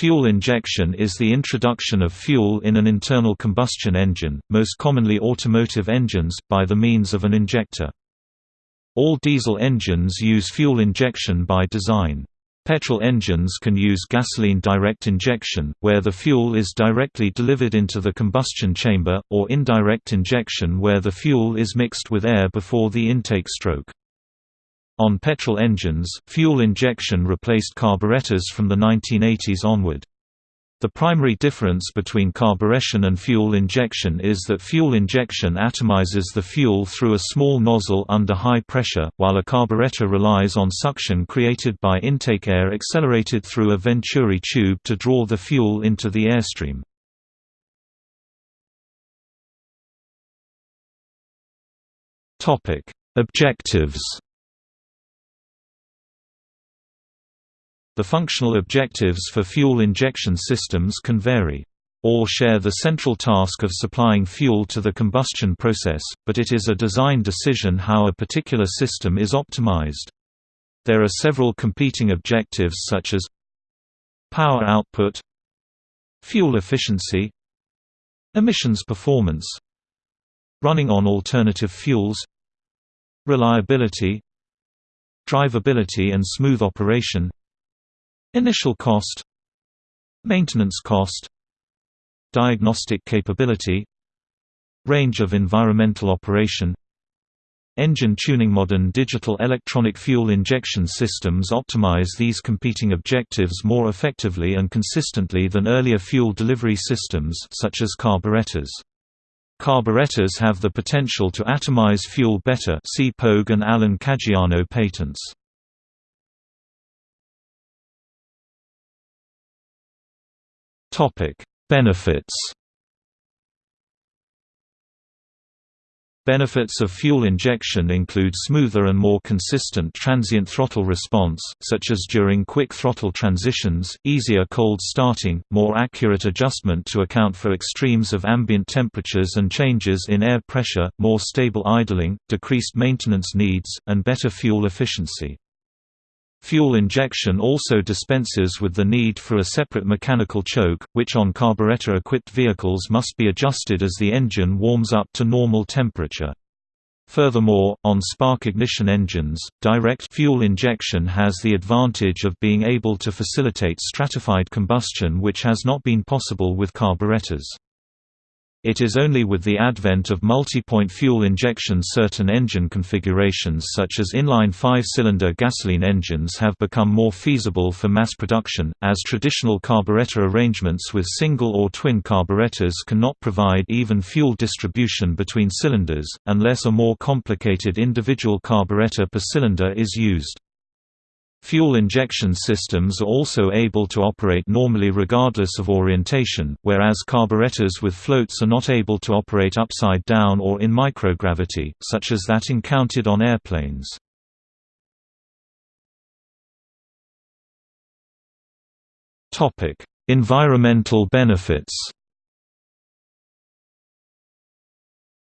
Fuel injection is the introduction of fuel in an internal combustion engine, most commonly automotive engines, by the means of an injector. All diesel engines use fuel injection by design. Petrol engines can use gasoline direct injection, where the fuel is directly delivered into the combustion chamber, or indirect injection where the fuel is mixed with air before the intake stroke. On petrol engines, fuel injection replaced carburetors from the 1980s onward. The primary difference between carburetion and fuel injection is that fuel injection atomizes the fuel through a small nozzle under high pressure, while a carburetor relies on suction created by intake air accelerated through a venturi tube to draw the fuel into the airstream. Objectives The functional objectives for fuel injection systems can vary. All share the central task of supplying fuel to the combustion process, but it is a design decision how a particular system is optimized. There are several competing objectives such as power output, fuel efficiency, emissions performance, running on alternative fuels, reliability, drivability and smooth operation, Initial cost Maintenance cost Diagnostic capability Range of environmental operation Engine tuning Modern digital electronic fuel injection systems optimize these competing objectives more effectively and consistently than earlier fuel delivery systems such as carburetors. Carburetors have the potential to atomize fuel better see Pogue and Alan Caggiano patents. Topic: Benefits. Benefits of fuel injection include smoother and more consistent transient throttle response, such as during quick throttle transitions, easier cold starting, more accurate adjustment to account for extremes of ambient temperatures and changes in air pressure, more stable idling, decreased maintenance needs, and better fuel efficiency. Fuel injection also dispenses with the need for a separate mechanical choke, which on carburetor-equipped vehicles must be adjusted as the engine warms up to normal temperature. Furthermore, on spark ignition engines, direct fuel injection has the advantage of being able to facilitate stratified combustion which has not been possible with carburetors. It is only with the advent of multi-point fuel injection certain engine configurations such as inline five-cylinder gasoline engines have become more feasible for mass production, as traditional carburetor arrangements with single or twin carburetors cannot provide even fuel distribution between cylinders, unless a more complicated individual carburetor per cylinder is used. Fuel injection systems are also able to operate normally regardless of orientation, whereas carburetors with floats are not able to operate upside down or in microgravity, such as that encountered on airplanes. environmental benefits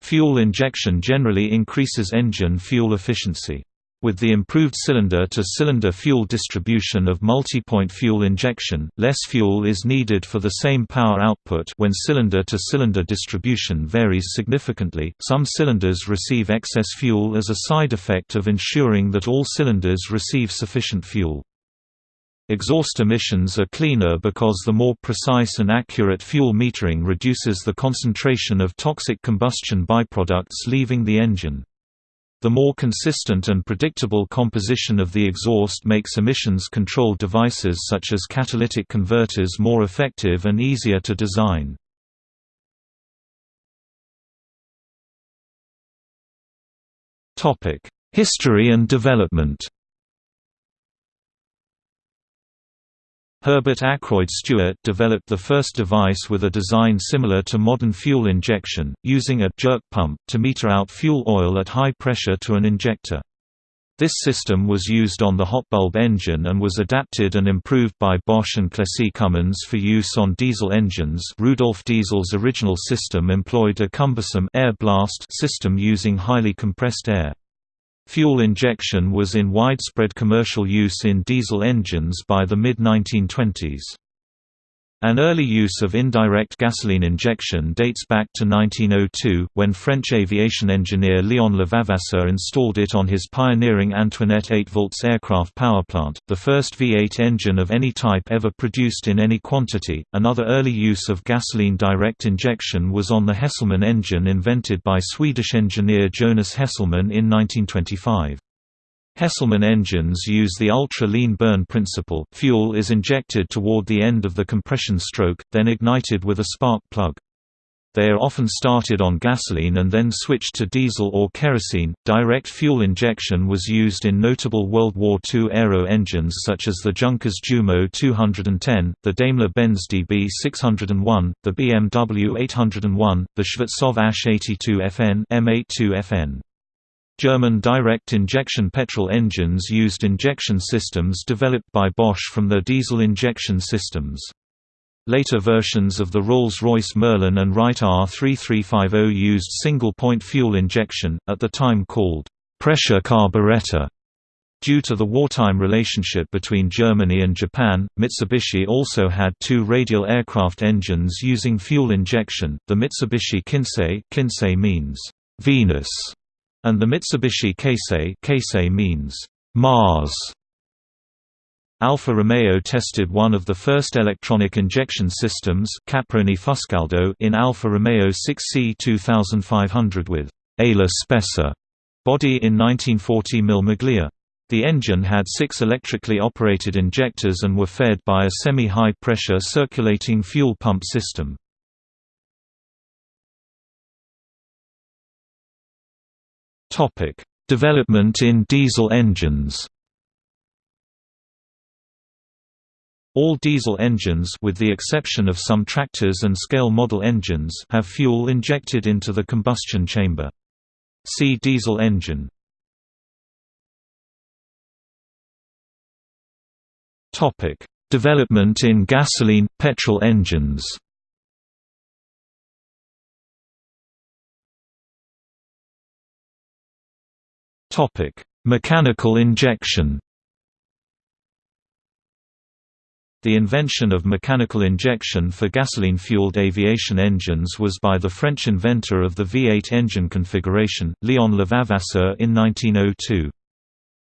Fuel injection generally increases engine fuel efficiency. With the improved cylinder-to-cylinder -cylinder fuel distribution of multi-point fuel injection, less fuel is needed for the same power output when cylinder-to-cylinder -cylinder distribution varies significantly. Some cylinders receive excess fuel as a side effect of ensuring that all cylinders receive sufficient fuel. Exhaust emissions are cleaner because the more precise and accurate fuel metering reduces the concentration of toxic combustion byproducts leaving the engine. The more consistent and predictable composition of the exhaust makes emissions control devices such as catalytic converters more effective and easier to design. History and development Herbert Ackroyd Stewart developed the first device with a design similar to modern fuel injection, using a jerk pump to meter out fuel oil at high pressure to an injector. This system was used on the hot bulb engine and was adapted and improved by Bosch and Clessie Cummins for use on diesel engines Rudolf Diesel's original system employed a cumbersome air blast system using highly compressed air. Fuel injection was in widespread commercial use in diesel engines by the mid-1920s. An early use of indirect gasoline injection dates back to 1902, when French aviation engineer Léon Levavasseur installed it on his pioneering Antoinette 8 volts aircraft powerplant, the first V8 engine of any type ever produced in any quantity. Another early use of gasoline direct injection was on the Hesselman engine invented by Swedish engineer Jonas Hesselman in 1925. Hesselman engines use the ultra-lean burn principle fuel is injected toward the end of the compression stroke, then ignited with a spark plug. They are often started on gasoline and then switched to diesel or kerosene. Direct fuel injection was used in notable World War II aero engines such as the Junkers Jumo 210, the Daimler-Benz DB 601, the BMW 801, the Shvetsov ASH 82 FN M82 FN. German direct injection petrol engines used injection systems developed by Bosch from their diesel injection systems. Later versions of the Rolls-Royce Merlin and Wright R3350 used single-point fuel injection, at the time called pressure carburetor. Due to the wartime relationship between Germany and Japan, Mitsubishi also had two radial aircraft engines using fuel injection, the Mitsubishi Kinsei, Kinsei means Venus, and the Mitsubishi Kasei Kasei means Mars. Alfa Romeo tested one of the first electronic injection systems Caproni Fuscaldo in Alfa Romeo 6C 2500 with ala spessa body in 1940 Mille Miglia. The engine had six electrically operated injectors and were fed by a semi-high pressure circulating fuel pump system. Topic: Development in diesel engines. All diesel engines with the exception of some tractors and scale model engines have fuel injected into the combustion chamber. See diesel engine. Topic: Development in gasoline petrol engines. Topic: Mechanical injection. The invention of mechanical injection for gasoline-fueled aviation engines was by the French inventor of the V8 engine configuration, Léon Levavasseur in 1902.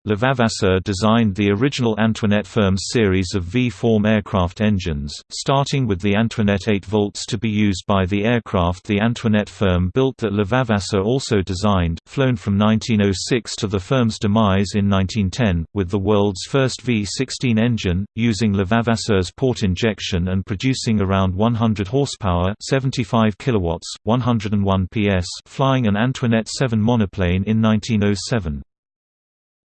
Levavasseur designed the original Antoinette firm's series of V-form aircraft engines, starting with the Antoinette 8 volts to be used by the aircraft the Antoinette firm built that Levavasseur also designed, flown from 1906 to the firm's demise in 1910, with the world's first V-16 engine, using Levavasseur's port injection and producing around 100 horsepower 75 kilowatts, 101 PS flying an Antoinette 7 monoplane in 1907.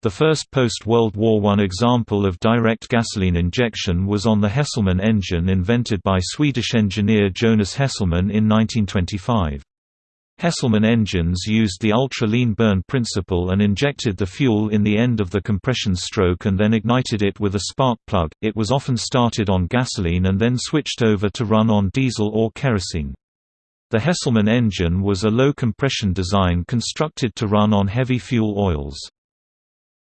The first post-World War I example of direct gasoline injection was on the Hesselman engine invented by Swedish engineer Jonas Hesselman in 1925. Hesselman engines used the ultra-lean burn principle and injected the fuel in the end of the compression stroke and then ignited it with a spark plug. It was often started on gasoline and then switched over to run on diesel or kerosene. The Hesselman engine was a low-compression design constructed to run on heavy fuel oils.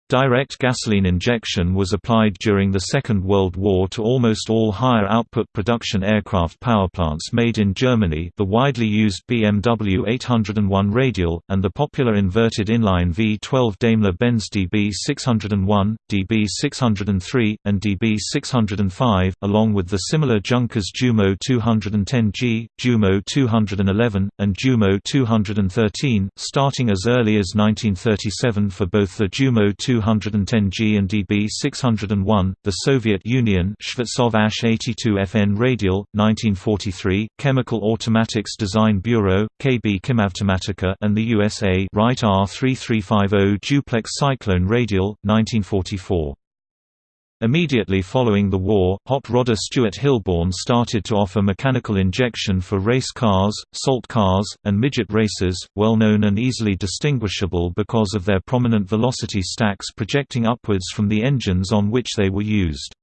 Direct gasoline injection was applied during the Second World War to almost all higher output production aircraft powerplants made in Germany the widely used BMW 801 radial, and the popular inverted inline V12 Daimler-Benz DB601, DB603, and DB605, along with the similar Junkers Jumo 210G, Jumo 211, and Jumo 213, starting as early as 1937 for both the Jumo 2 210G and DB601, the Soviet Union Shvetsov ASH 82 FN Radial, 1943, Chemical Automatics Design Bureau, KB Chemautomatica and the USA Wright R3350 Duplex Cyclone Radial, 1944. Immediately following the war, hot rodder Stuart Hilborn started to offer mechanical injection for race cars, salt cars, and midget races, well known and easily distinguishable because of their prominent velocity stacks projecting upwards from the engines on which they were used.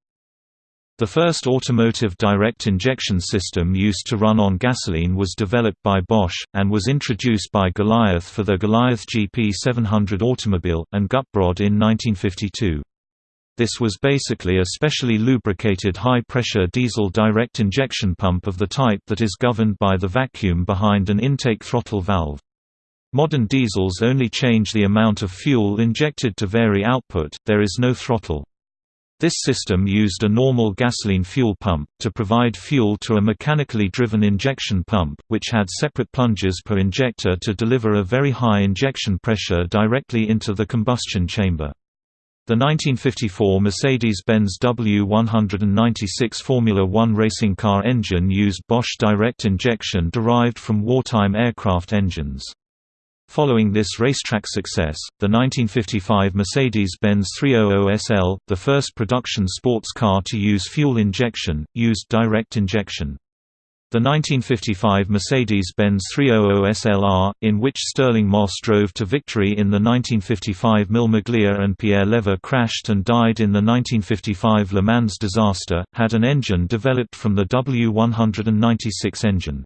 The first automotive direct injection system used to run on gasoline was developed by Bosch, and was introduced by Goliath for the Goliath GP 700 automobile, and Gutbrod in 1952. This was basically a specially lubricated high-pressure diesel direct injection pump of the type that is governed by the vacuum behind an intake throttle valve. Modern diesels only change the amount of fuel injected to vary output, there is no throttle. This system used a normal gasoline fuel pump, to provide fuel to a mechanically driven injection pump, which had separate plungers per injector to deliver a very high injection pressure directly into the combustion chamber. The 1954 Mercedes-Benz W196 Formula One racing car engine used Bosch direct injection derived from wartime aircraft engines. Following this racetrack success, the 1955 Mercedes-Benz 300 SL, the first production sports car to use fuel injection, used direct injection. The 1955 Mercedes-Benz 300 SLR, in which Stirling Moss drove to victory in the 1955 Mille Miglia and Pierre Levegh crashed and died in the 1955 Le Mans disaster, had an engine developed from the W196 engine.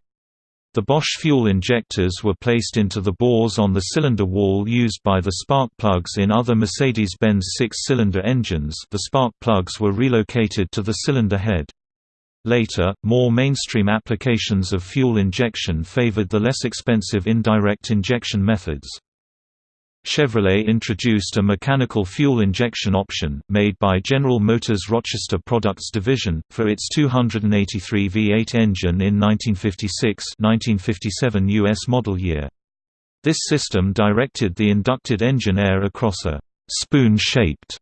The Bosch fuel injectors were placed into the bores on the cylinder wall used by the spark plugs in other Mercedes-Benz six-cylinder engines the spark plugs were relocated to the cylinder head. Later, more mainstream applications of fuel injection favored the less expensive indirect injection methods. Chevrolet introduced a mechanical fuel injection option, made by General Motors Rochester Products Division, for its 283 V8 engine in 1956–1957 U.S. model year. This system directed the inducted engine air across a «spoon-shaped»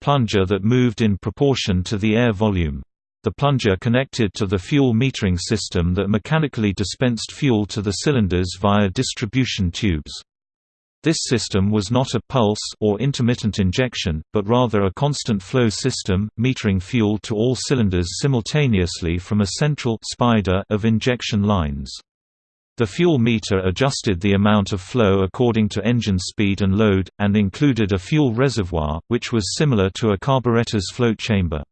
plunger that moved in proportion to the air volume. The plunger connected to the fuel metering system that mechanically dispensed fuel to the cylinders via distribution tubes. This system was not a pulse or intermittent injection, but rather a constant flow system, metering fuel to all cylinders simultaneously from a central spider of injection lines. The fuel meter adjusted the amount of flow according to engine speed and load, and included a fuel reservoir, which was similar to a carburetor's float chamber.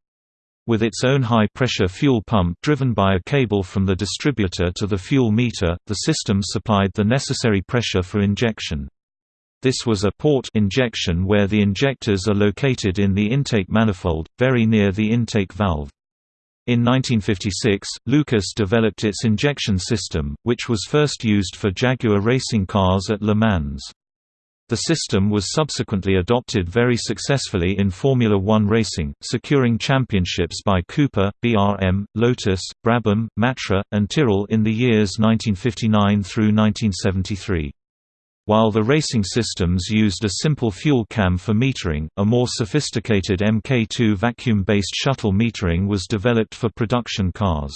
With its own high-pressure fuel pump driven by a cable from the distributor to the fuel meter, the system supplied the necessary pressure for injection. This was a port injection where the injectors are located in the intake manifold, very near the intake valve. In 1956, Lucas developed its injection system, which was first used for Jaguar racing cars at Le Mans. The system was subsequently adopted very successfully in Formula One racing, securing championships by Cooper, BRM, Lotus, Brabham, Matra, and Tyrrell in the years 1959 through 1973. While the racing systems used a simple fuel cam for metering, a more sophisticated Mk2 vacuum-based shuttle metering was developed for production cars.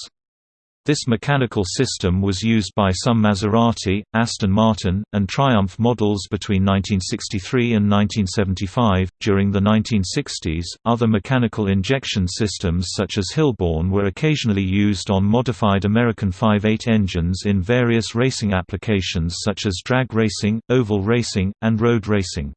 This mechanical system was used by some Maserati, Aston Martin, and Triumph models between 1963 and 1975. During the 1960s, other mechanical injection systems such as Hilborn were occasionally used on modified American 5.8 engines in various racing applications such as drag racing, oval racing, and road racing.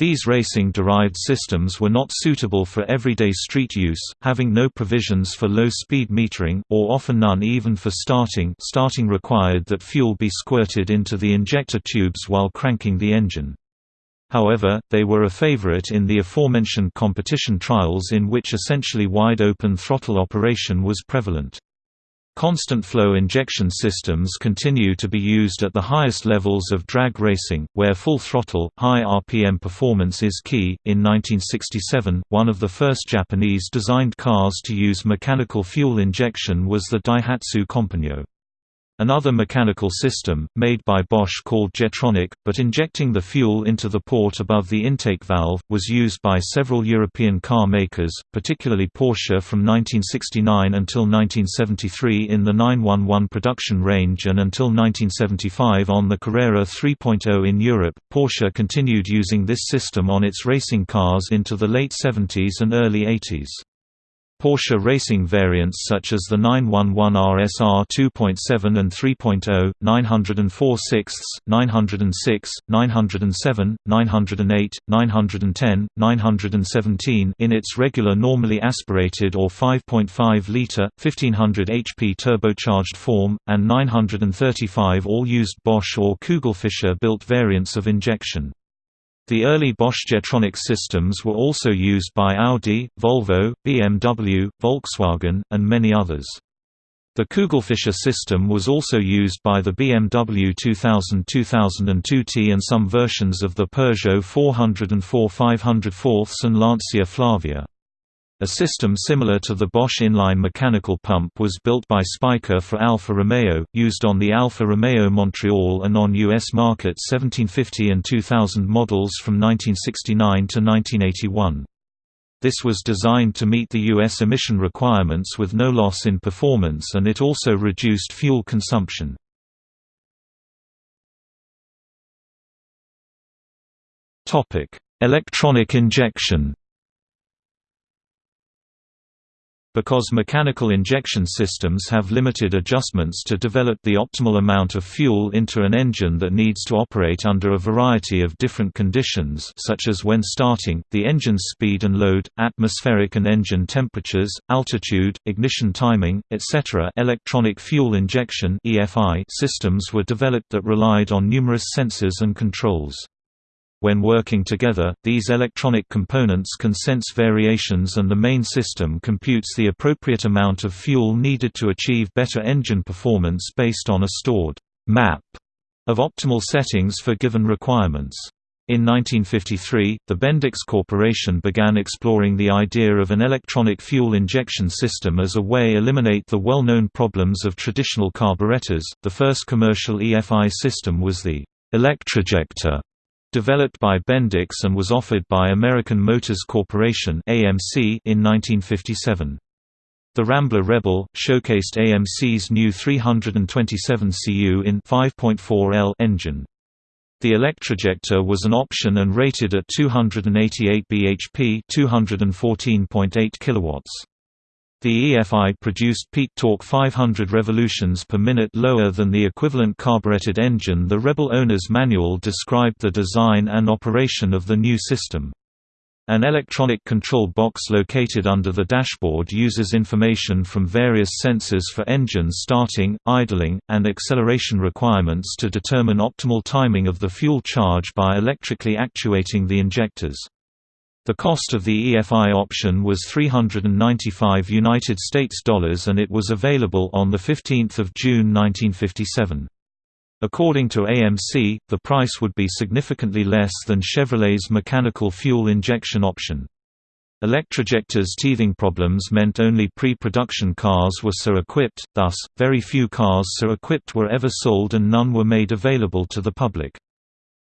These racing-derived systems were not suitable for everyday street use, having no provisions for low-speed metering, or often none even for starting starting required that fuel be squirted into the injector tubes while cranking the engine. However, they were a favorite in the aforementioned competition trials in which essentially wide-open throttle operation was prevalent. Constant flow injection systems continue to be used at the highest levels of drag racing, where full throttle, high RPM performance is key. In 1967, one of the first Japanese designed cars to use mechanical fuel injection was the Daihatsu Compagno. Another mechanical system, made by Bosch called Jetronic, but injecting the fuel into the port above the intake valve, was used by several European car makers, particularly Porsche from 1969 until 1973 in the 911 production range and until 1975 on the Carrera 3.0 in Europe. Porsche continued using this system on its racing cars into the late 70s and early 80s. Porsche racing variants such as the 911 RSR 2.7 and 3.0, 904 6 906, 907, 908, 910, 917 in its regular normally aspirated or 5.5-litre, 1500 HP turbocharged form, and 935 all used Bosch or Kugelfischer built variants of injection. The early Bosch Jetronic systems were also used by Audi, Volvo, BMW, Volkswagen, and many others. The Kugelfischer system was also used by the BMW 2000-2002T and some versions of the Peugeot 404 504 and Lancia Flavia. A system similar to the Bosch inline mechanical pump was built by SPICA for Alfa Romeo, used on the Alfa Romeo Montreal and on U.S. market 1750 and 2000 models from 1969 to 1981. This was designed to meet the U.S. emission requirements with no loss in performance and it also reduced fuel consumption. Electronic injection Because mechanical injection systems have limited adjustments to develop the optimal amount of fuel into an engine that needs to operate under a variety of different conditions such as when starting, the engine's speed and load, atmospheric and engine temperatures, altitude, ignition timing, etc. electronic fuel injection systems were developed that relied on numerous sensors and controls. When working together, these electronic components can sense variations and the main system computes the appropriate amount of fuel needed to achieve better engine performance based on a stored map of optimal settings for given requirements. In 1953, the Bendix Corporation began exploring the idea of an electronic fuel injection system as a way to eliminate the well-known problems of traditional carburetors. The first commercial EFI system was the Electrojector Developed by Bendix and was offered by American Motors Corporation (AMC) in 1957. The Rambler Rebel showcased AMC's new 327 cu in 5.4L engine. The Electrojector was an option and rated at 288 bhp, 214.8 kilowatts. The EFI produced peak torque 500 revolutions per minute lower than the equivalent carbureted engine The Rebel owner's manual described the design and operation of the new system. An electronic control box located under the dashboard uses information from various sensors for engine starting, idling, and acceleration requirements to determine optimal timing of the fuel charge by electrically actuating the injectors. The cost of the EFI option was 395 United States dollars and it was available on the 15th of June 1957. According to AMC, the price would be significantly less than Chevrolet's mechanical fuel injection option. Electrojector's teething problems meant only pre-production cars were so equipped, thus, very few cars so equipped were ever sold and none were made available to the public.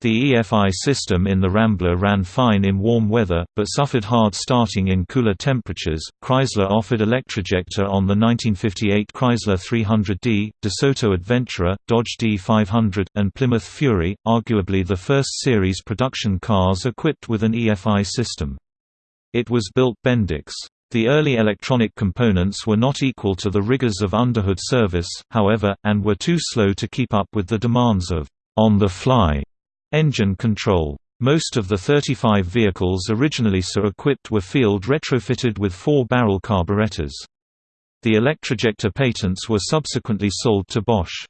The EFI system in the Rambler ran fine in warm weather, but suffered hard starting in cooler temperatures. Chrysler offered Electrojector on the 1958 Chrysler 300D, DeSoto Adventurer, Dodge D500, and Plymouth Fury, arguably the first series production cars equipped with an EFI system. It was built Bendix. The early electronic components were not equal to the rigors of underhood service, however, and were too slow to keep up with the demands of on-the-fly Engine control. Most of the 35 vehicles originally so equipped were field retrofitted with four-barrel carburetors. The Electrojector patents were subsequently sold to Bosch.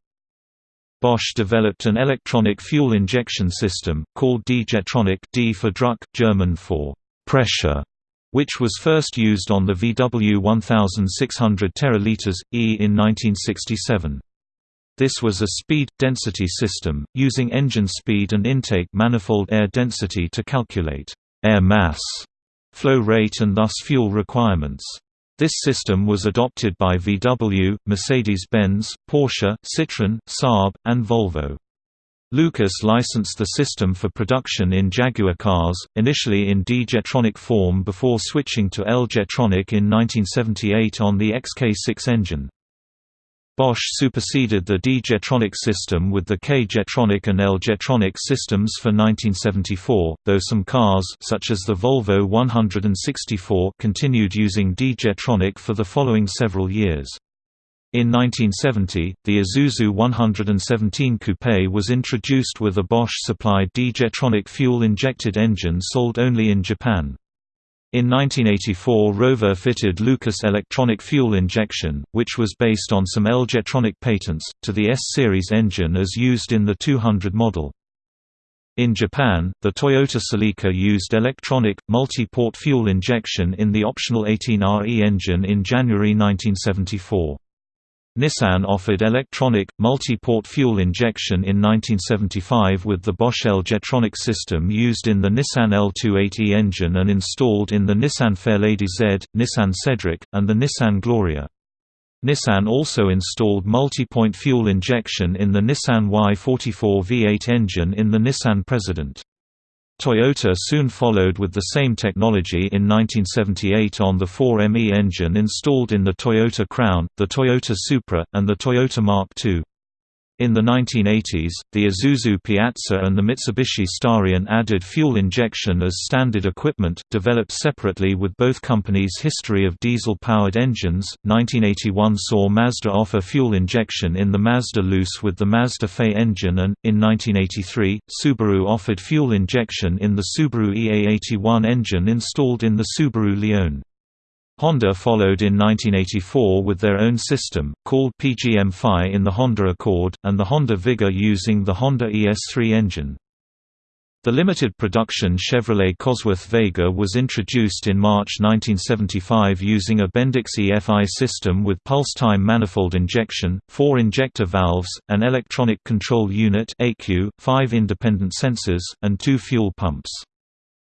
Bosch developed an electronic fuel injection system, called D-Jetronic D for Druck, German for pressure, which was first used on the VW 1600 teraliters, E in 1967. This was a speed-density system, using engine speed and intake manifold air density to calculate air mass, flow rate and thus fuel requirements. This system was adopted by VW, Mercedes-Benz, Porsche, Citroën, Saab, and Volvo. Lucas licensed the system for production in Jaguar cars, initially in D-Jetronic form before switching to L-Jetronic in 1978 on the XK6 engine. Bosch superseded the D-Jetronic system with the K-Jetronic and L-Jetronic systems for 1974, though some cars such as the Volvo 164 continued using D-Jetronic for the following several years. In 1970, the Isuzu 117 Coupe was introduced with a Bosch-supplied D-Jetronic fuel-injected engine sold only in Japan. In 1984 Rover fitted Lucas electronic fuel injection, which was based on some L-Jetronic patents, to the S-Series engine as used in the 200 model. In Japan, the Toyota Celica used electronic, multi-port fuel injection in the optional 18RE engine in January 1974. Nissan offered electronic, multi-port fuel injection in 1975 with the Bosch L-Jetronic system used in the Nissan L28E engine and installed in the Nissan Fairlady Z, Nissan Cedric, and the Nissan Gloria. Nissan also installed multi-point fuel injection in the Nissan Y44 V8 engine in the Nissan President. Toyota soon followed with the same technology in 1978 on the 4ME engine installed in the Toyota Crown, the Toyota Supra, and the Toyota Mark II. In the 1980s, the Isuzu Piazza and the Mitsubishi Starion added fuel injection as standard equipment, developed separately with both companies' history of diesel-powered engines. 1981 saw Mazda offer fuel injection in the Mazda Luce with the Mazda Fei engine and, in 1983, Subaru offered fuel injection in the Subaru EA81 engine installed in the Subaru Leone. Honda followed in 1984 with their own system, called PGM-FI in the Honda Accord, and the Honda Vigor using the Honda ES3 engine. The limited production Chevrolet Cosworth Vega was introduced in March 1975 using a Bendix EFI system with pulse-time manifold injection, four injector valves, an electronic control unit five independent sensors, and two fuel pumps.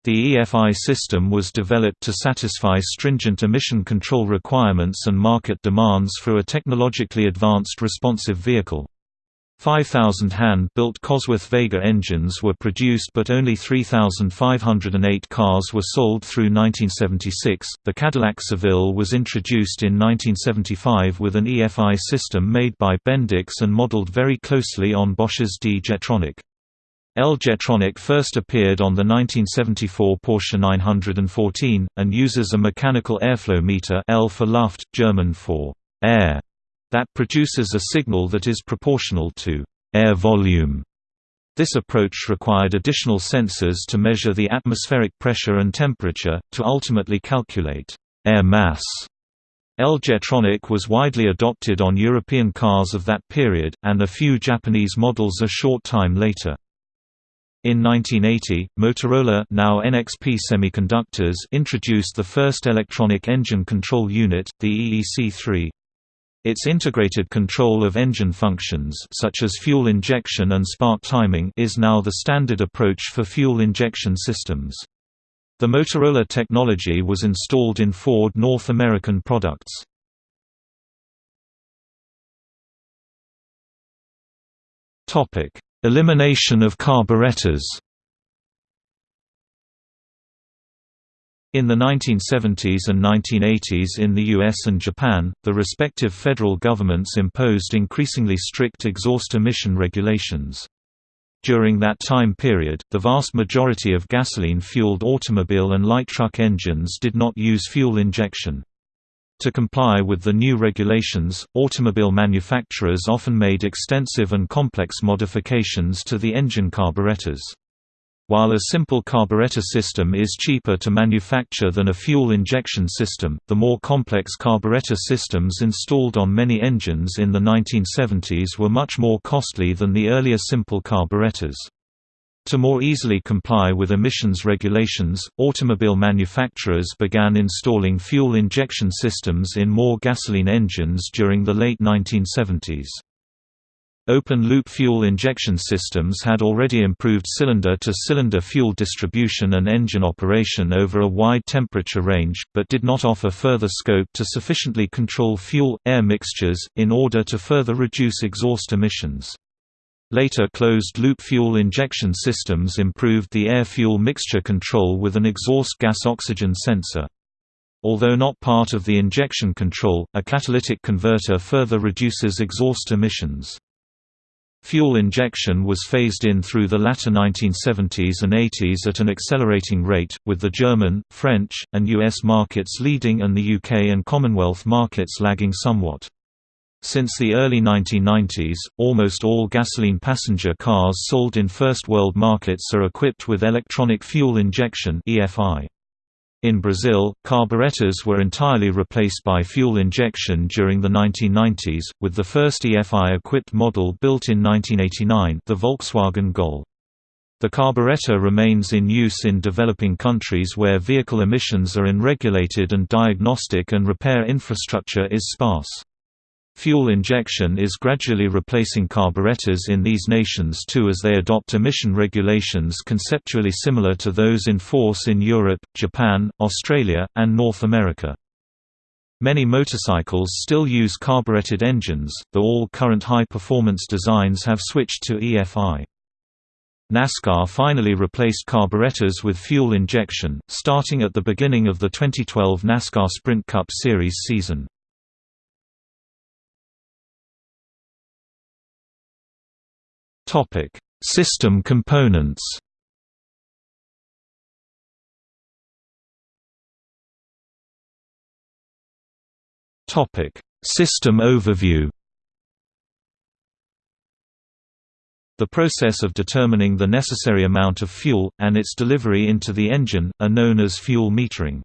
The EFI system was developed to satisfy stringent emission control requirements and market demands for a technologically advanced responsive vehicle. 5,000 hand-built Cosworth Vega engines were produced but only 3,508 cars were sold through 1976. The Cadillac Seville was introduced in 1975 with an EFI system made by Bendix and modeled very closely on Bosch's D Jetronic. L-Jetronic first appeared on the 1974 Porsche 914, and uses a mechanical airflow meter L for Luft, German for air, that produces a signal that is proportional to air volume. This approach required additional sensors to measure the atmospheric pressure and temperature, to ultimately calculate air mass. L-Jetronic was widely adopted on European cars of that period, and a few Japanese models a short time later. In 1980, Motorola now NXP Semiconductors introduced the first electronic engine control unit, the EEC-3. Its integrated control of engine functions such as fuel injection and spark timing is now the standard approach for fuel injection systems. The Motorola technology was installed in Ford North American products. Topic: Elimination of carburetors In the 1970s and 1980s in the US and Japan, the respective federal governments imposed increasingly strict exhaust emission regulations. During that time period, the vast majority of gasoline-fueled automobile and light truck engines did not use fuel injection. To comply with the new regulations, automobile manufacturers often made extensive and complex modifications to the engine carburetors. While a simple carburetor system is cheaper to manufacture than a fuel injection system, the more complex carburetor systems installed on many engines in the 1970s were much more costly than the earlier simple carburetors. To more easily comply with emissions regulations, automobile manufacturers began installing fuel injection systems in more gasoline engines during the late 1970s. Open-loop fuel injection systems had already improved cylinder-to-cylinder fuel distribution and engine operation over a wide temperature range, but did not offer further scope to sufficiently control fuel-air mixtures, in order to further reduce exhaust emissions. Later closed-loop fuel injection systems improved the air-fuel mixture control with an exhaust gas-oxygen sensor. Although not part of the injection control, a catalytic converter further reduces exhaust emissions. Fuel injection was phased in through the latter 1970s and 80s at an accelerating rate, with the German, French, and US markets leading and the UK and Commonwealth markets lagging somewhat. Since the early 1990s, almost all gasoline passenger cars sold in First World markets are equipped with electronic fuel injection. In Brazil, carburetors were entirely replaced by fuel injection during the 1990s, with the first EFI-equipped model built in 1989 the Volkswagen Gol. The carburetor remains in use in developing countries where vehicle emissions are unregulated and diagnostic and repair infrastructure is sparse. Fuel injection is gradually replacing carburetors in these nations too as they adopt emission regulations conceptually similar to those in force in Europe, Japan, Australia, and North America. Many motorcycles still use carbureted engines, though all current high-performance designs have switched to EFI. NASCAR finally replaced carburetors with fuel injection, starting at the beginning of the 2012 NASCAR Sprint Cup Series season. System components Topic: System overview The process of determining the necessary amount of fuel, and its delivery into the engine, are known as fuel metering.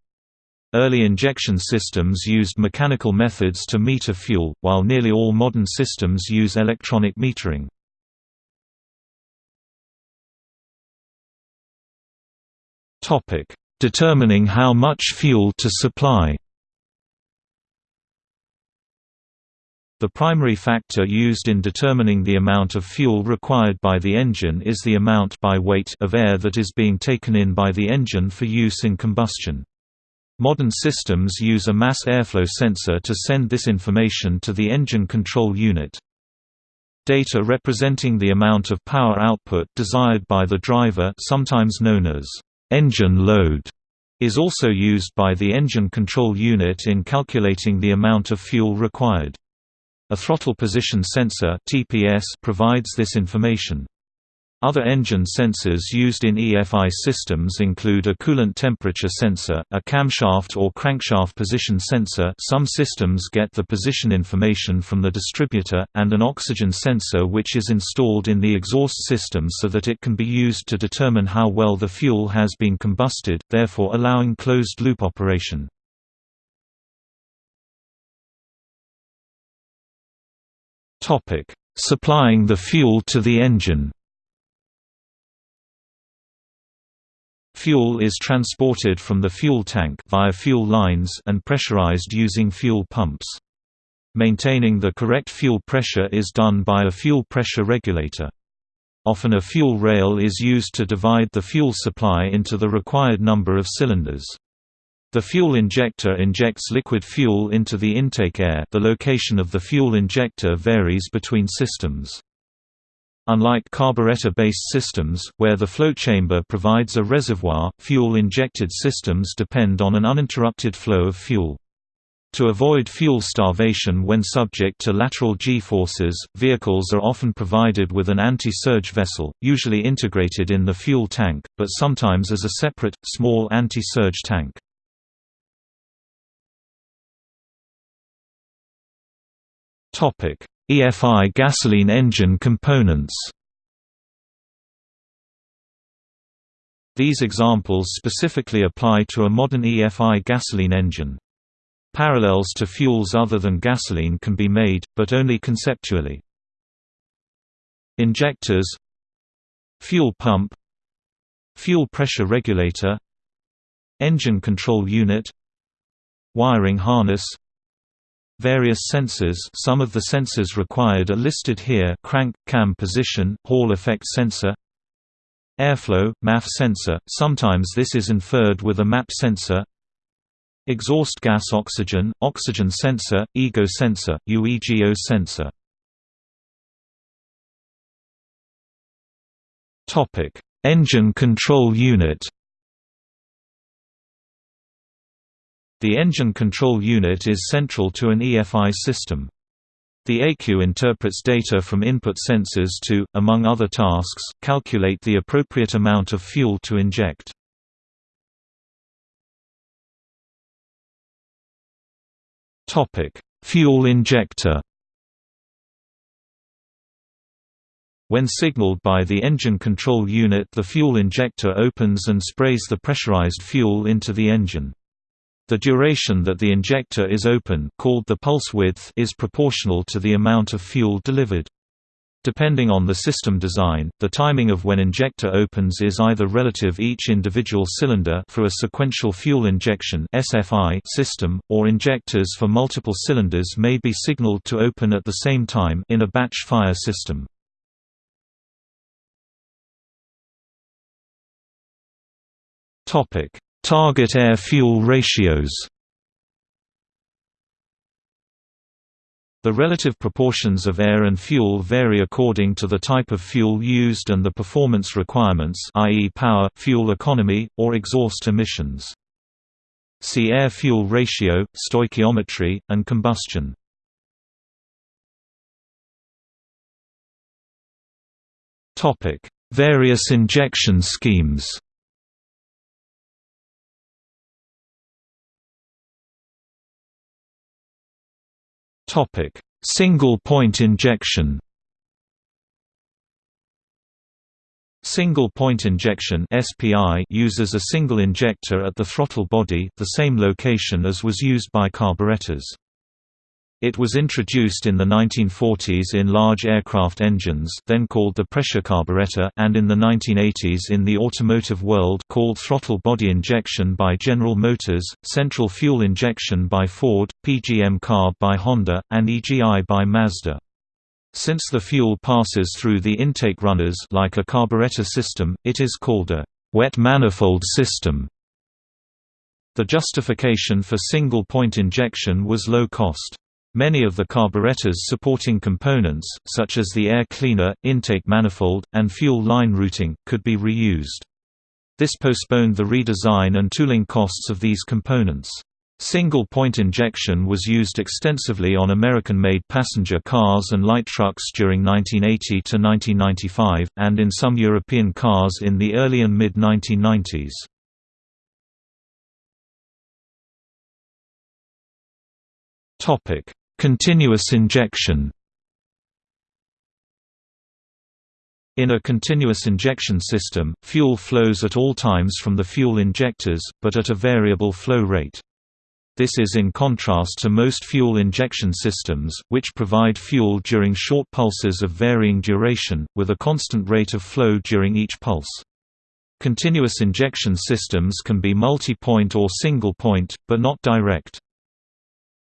Early injection systems used mechanical methods to meter fuel, while nearly all modern systems use electronic metering. Determining how much fuel to supply The primary factor used in determining the amount of fuel required by the engine is the amount by weight of air that is being taken in by the engine for use in combustion. Modern systems use a mass airflow sensor to send this information to the engine control unit. Data representing the amount of power output desired by the driver sometimes known as engine load is also used by the engine control unit in calculating the amount of fuel required. A throttle position sensor (TPS) provides this information. Other engine sensors used in EFI systems include a coolant temperature sensor, a camshaft or crankshaft position sensor some systems get the position information from the distributor, and an oxygen sensor which is installed in the exhaust system so that it can be used to determine how well the fuel has been combusted, therefore allowing closed-loop operation. Supplying the fuel to the engine. Fuel is transported from the fuel tank via fuel lines and pressurized using fuel pumps. Maintaining the correct fuel pressure is done by a fuel pressure regulator. Often a fuel rail is used to divide the fuel supply into the required number of cylinders. The fuel injector injects liquid fuel into the intake air the location of the fuel injector varies between systems. Unlike carburetor-based systems, where the float chamber provides a reservoir, fuel-injected systems depend on an uninterrupted flow of fuel. To avoid fuel starvation when subject to lateral G-forces, vehicles are often provided with an anti-surge vessel, usually integrated in the fuel tank, but sometimes as a separate, small anti-surge tank. EFI gasoline engine components. These examples specifically apply to a modern EFI gasoline engine. Parallels to fuels other than gasoline can be made, but only conceptually. Injectors. Fuel pump. Fuel pressure regulator. Engine control unit. Wiring harness Various sensors some of the sensors required are listed here crank, cam position, Hall effect sensor Airflow, MAF sensor, sometimes this is inferred with a MAP sensor Exhaust gas oxygen, oxygen sensor, EGO sensor, UEGO sensor. Engine control unit The engine control unit is central to an EFI system. The ECU interprets data from input sensors to, among other tasks, calculate the appropriate amount of fuel to inject. Fuel injector When signaled by the engine control unit the fuel injector opens and sprays the pressurized fuel into the engine. The duration that the injector is open called the pulse width is proportional to the amount of fuel delivered. Depending on the system design, the timing of when injector opens is either relative each individual cylinder for a sequential fuel injection (SFI) system, or injectors for multiple cylinders may be signaled to open at the same time in a batch fire system. Topic: Target air-fuel ratios. The relative proportions of air and fuel vary according to the type of fuel used and the performance requirements i.e. power, fuel economy, or exhaust emissions. See air-fuel ratio, stoichiometry, and combustion. Various injection schemes Topic: Single-point injection. Single-point injection (SPI) uses a single injector at the throttle body, the same location as was used by carburetors. It was introduced in the 1940s in large aircraft engines then called the pressure carburetor and in the 1980s in the automotive world called throttle body injection by General Motors, central fuel injection by Ford, PGM carb by Honda, and EGI by Mazda. Since the fuel passes through the intake runners like a carburetor system, it is called a wet manifold system. The justification for single-point injection was low cost. Many of the carburetor's supporting components, such as the air cleaner, intake manifold, and fuel line routing, could be reused. This postponed the redesign and tooling costs of these components. Single-point injection was used extensively on American-made passenger cars and light trucks during 1980 to 1995, and in some European cars in the early and mid-1990s. Topic: Continuous injection In a continuous injection system, fuel flows at all times from the fuel injectors, but at a variable flow rate. This is in contrast to most fuel injection systems, which provide fuel during short pulses of varying duration, with a constant rate of flow during each pulse. Continuous injection systems can be multi-point or single-point, but not direct.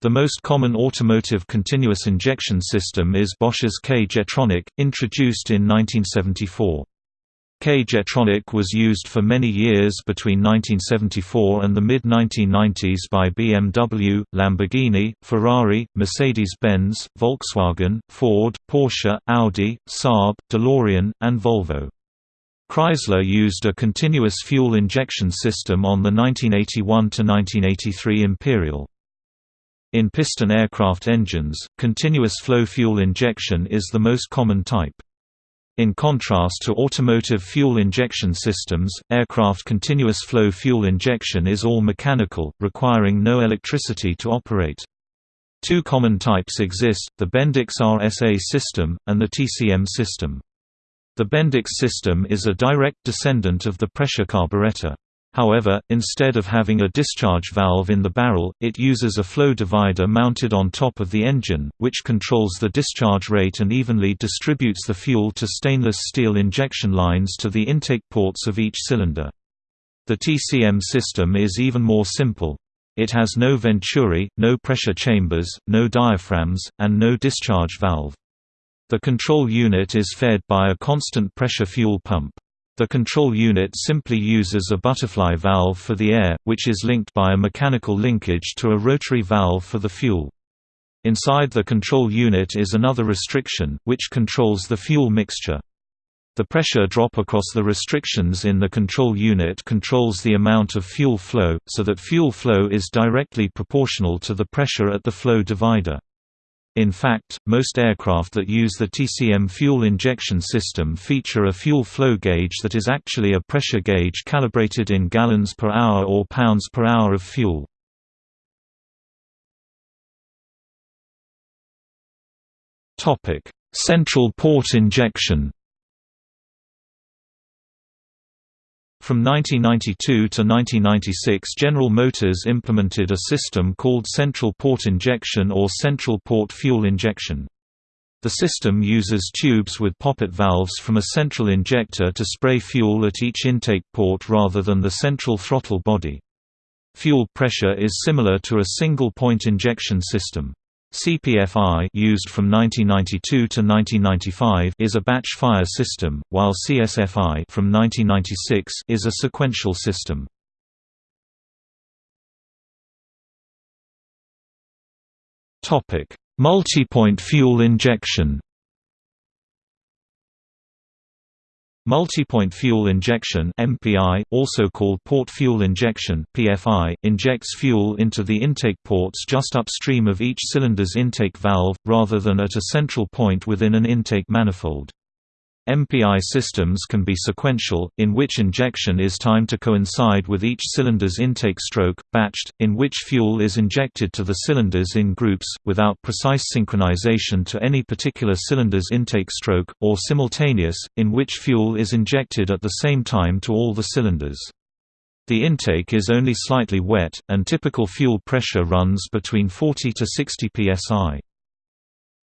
The most common automotive continuous injection system is Bosch's K-Jetronic, introduced in 1974. K-Jetronic was used for many years between 1974 and the mid-1990s by BMW, Lamborghini, Ferrari, Mercedes-Benz, Volkswagen, Ford, Porsche, Audi, Saab, DeLorean, and Volvo. Chrysler used a continuous fuel injection system on the 1981–1983 Imperial. In piston aircraft engines, continuous flow fuel injection is the most common type. In contrast to automotive fuel injection systems, aircraft continuous flow fuel injection is all mechanical, requiring no electricity to operate. Two common types exist, the Bendix RSA system, and the TCM system. The Bendix system is a direct descendant of the pressure carburetor. However, instead of having a discharge valve in the barrel, it uses a flow divider mounted on top of the engine, which controls the discharge rate and evenly distributes the fuel to stainless steel injection lines to the intake ports of each cylinder. The TCM system is even more simple. It has no venturi, no pressure chambers, no diaphragms, and no discharge valve. The control unit is fed by a constant pressure fuel pump. The control unit simply uses a butterfly valve for the air, which is linked by a mechanical linkage to a rotary valve for the fuel. Inside the control unit is another restriction, which controls the fuel mixture. The pressure drop across the restrictions in the control unit controls the amount of fuel flow, so that fuel flow is directly proportional to the pressure at the flow divider. In fact, most aircraft that use the TCM fuel injection system feature a fuel flow gauge that is actually a pressure gauge calibrated in gallons per hour or pounds per hour of fuel. Central port injection From 1992 to 1996 General Motors implemented a system called central port injection or central port fuel injection. The system uses tubes with poppet valves from a central injector to spray fuel at each intake port rather than the central throttle body. Fuel pressure is similar to a single-point injection system. CPFI used from 1992 to 1995 is a batch fire system, while CSFI from 1996 is a sequential system. Topic: Multi-point fuel injection Multi-point fuel injection MPI, also called port fuel injection PFI, injects fuel into the intake ports just upstream of each cylinder's intake valve, rather than at a central point within an intake manifold. MPI systems can be sequential, in which injection is timed to coincide with each cylinder's intake stroke, batched, in which fuel is injected to the cylinders in groups, without precise synchronization to any particular cylinder's intake stroke, or simultaneous, in which fuel is injected at the same time to all the cylinders. The intake is only slightly wet, and typical fuel pressure runs between 40 to 60 psi.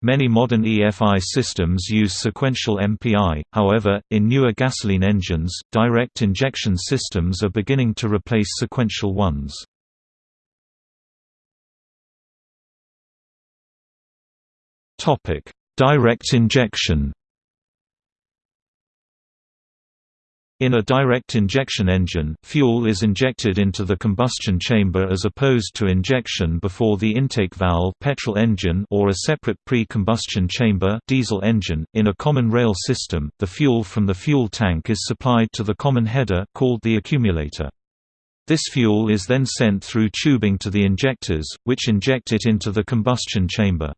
Many modern EFI systems use sequential MPI, however, in newer gasoline engines, direct injection systems are beginning to replace sequential ones. Direct injection In a direct injection engine, fuel is injected into the combustion chamber as opposed to injection before the intake valve petrol engine or a separate pre-combustion chamber diesel engine. .In a common rail system, the fuel from the fuel tank is supplied to the common header called the accumulator. This fuel is then sent through tubing to the injectors, which inject it into the combustion chamber.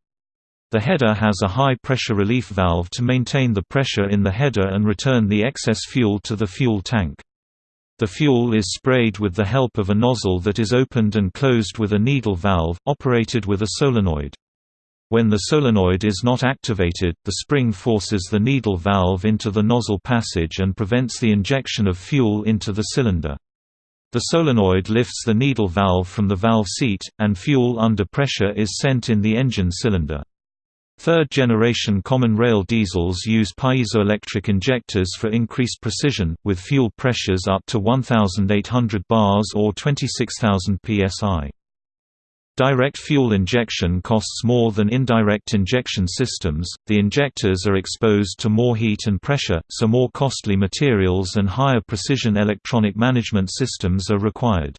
The header has a high-pressure relief valve to maintain the pressure in the header and return the excess fuel to the fuel tank. The fuel is sprayed with the help of a nozzle that is opened and closed with a needle valve, operated with a solenoid. When the solenoid is not activated, the spring forces the needle valve into the nozzle passage and prevents the injection of fuel into the cylinder. The solenoid lifts the needle valve from the valve seat, and fuel under pressure is sent in the engine cylinder. Third-generation common rail diesels use piezoelectric injectors for increased precision, with fuel pressures up to 1,800 bars or 26,000 psi. Direct fuel injection costs more than indirect injection systems, the injectors are exposed to more heat and pressure, so more costly materials and higher precision electronic management systems are required.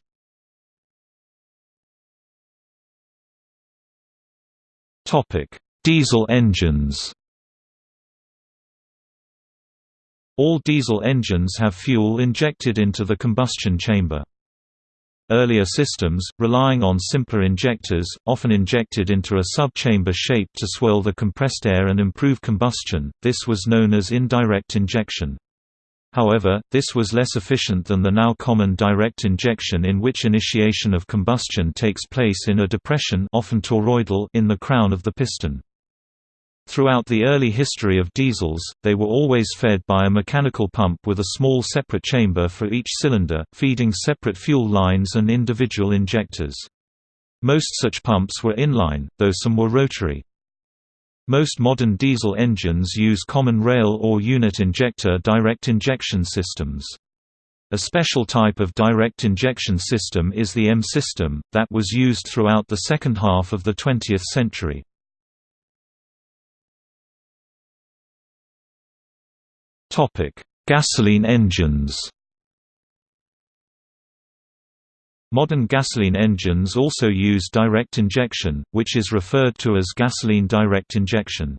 Topic Diesel engines All diesel engines have fuel injected into the combustion chamber. Earlier systems, relying on simpler injectors, often injected into a sub-chamber shape to swirl the compressed air and improve combustion, this was known as indirect injection. However, this was less efficient than the now common direct injection in which initiation of combustion takes place in a depression often toroidal in the crown of the piston. Throughout the early history of diesels, they were always fed by a mechanical pump with a small separate chamber for each cylinder, feeding separate fuel lines and individual injectors. Most such pumps were inline, though some were rotary. Most modern diesel engines use common rail or unit injector direct injection systems. A special type of direct injection system is the M system, that was used throughout the second half of the 20th century. Topic: Gasoline engines. Modern gasoline engines also use direct injection, which is referred to as gasoline direct injection.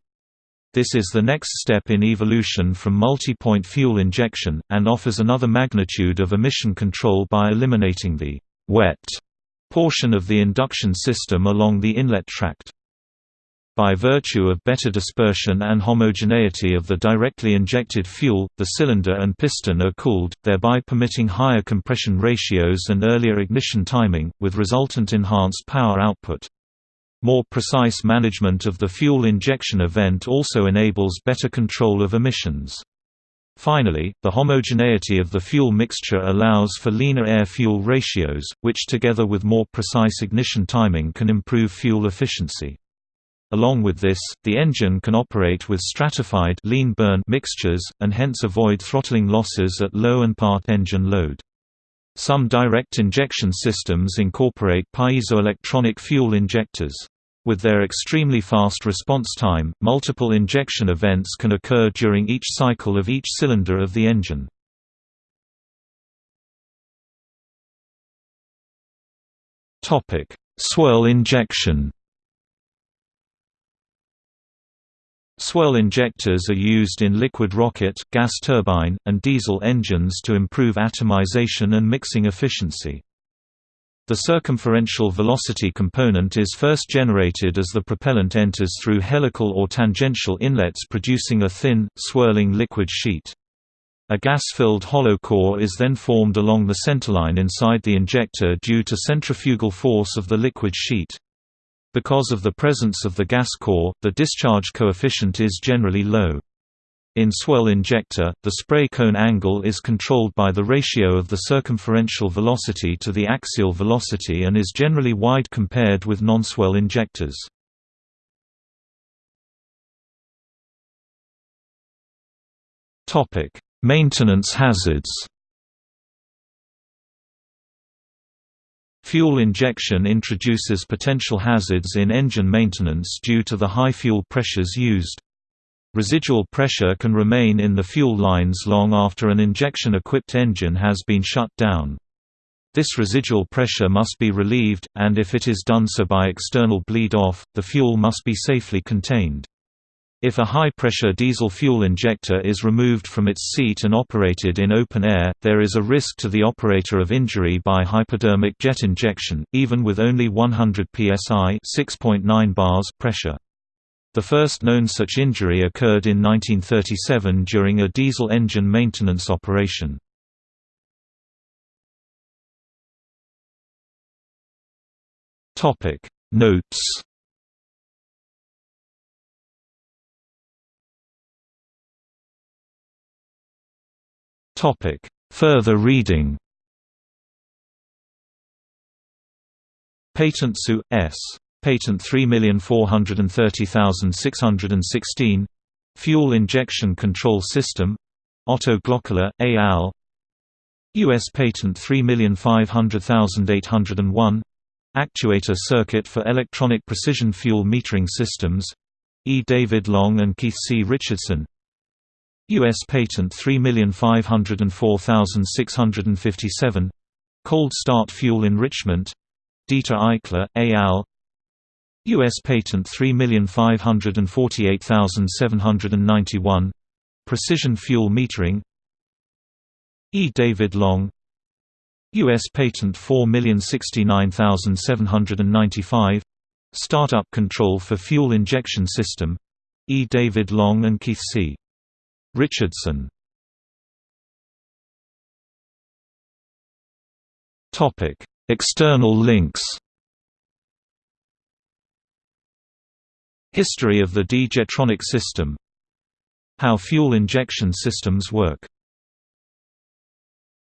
This is the next step in evolution from multi-point fuel injection, and offers another magnitude of emission control by eliminating the «wet» portion of the induction system along the inlet tract. By virtue of better dispersion and homogeneity of the directly injected fuel, the cylinder and piston are cooled, thereby permitting higher compression ratios and earlier ignition timing, with resultant enhanced power output. More precise management of the fuel injection event also enables better control of emissions. Finally, the homogeneity of the fuel mixture allows for leaner air-fuel ratios, which together with more precise ignition timing can improve fuel efficiency. Along with this, the engine can operate with stratified lean burn mixtures, and hence avoid throttling losses at low and part engine load. Some direct injection systems incorporate piezoelectronic fuel injectors. With their extremely fast response time, multiple injection events can occur during each cycle of each cylinder of the engine. Swirl injection Swirl injectors are used in liquid rocket, gas turbine, and diesel engines to improve atomization and mixing efficiency. The circumferential velocity component is first generated as the propellant enters through helical or tangential inlets producing a thin, swirling liquid sheet. A gas-filled hollow core is then formed along the centerline inside the injector due to centrifugal force of the liquid sheet. Because of the presence of the gas core, the discharge coefficient is generally low. In swirl injector, the spray cone angle is controlled by the ratio of the circumferential velocity to the axial velocity and is generally wide compared with non-swirl injectors. Maintenance hazards Fuel injection introduces potential hazards in engine maintenance due to the high fuel pressures used. Residual pressure can remain in the fuel lines long after an injection-equipped engine has been shut down. This residual pressure must be relieved, and if it is done so by external bleed-off, the fuel must be safely contained. If a high-pressure diesel fuel injector is removed from its seat and operated in open air, there is a risk to the operator of injury by hypodermic jet injection, even with only 100 psi (6.9 bars) pressure. The first known such injury occurred in 1937 during a diesel engine maintenance operation. Notes Topic: Further reading. Patent Su. S. Patent 3430616. Fuel Injection Control System. Otto Glöckler, A. al. U.S. Patent 3500801. Actuator Circuit for Electronic Precision Fuel Metering Systems. E. David Long and Keith C. Richardson U.S. Patent 3504657 Cold Start Fuel Enrichment Dieter Eichler, al. U.S. Patent 3548791 Precision Fuel Metering E. David Long U.S. Patent 4069795 Startup Control for Fuel Injection System E. David Long and Keith C. Richardson. Topic. External links. History of the D-Jetronic system. How fuel injection systems work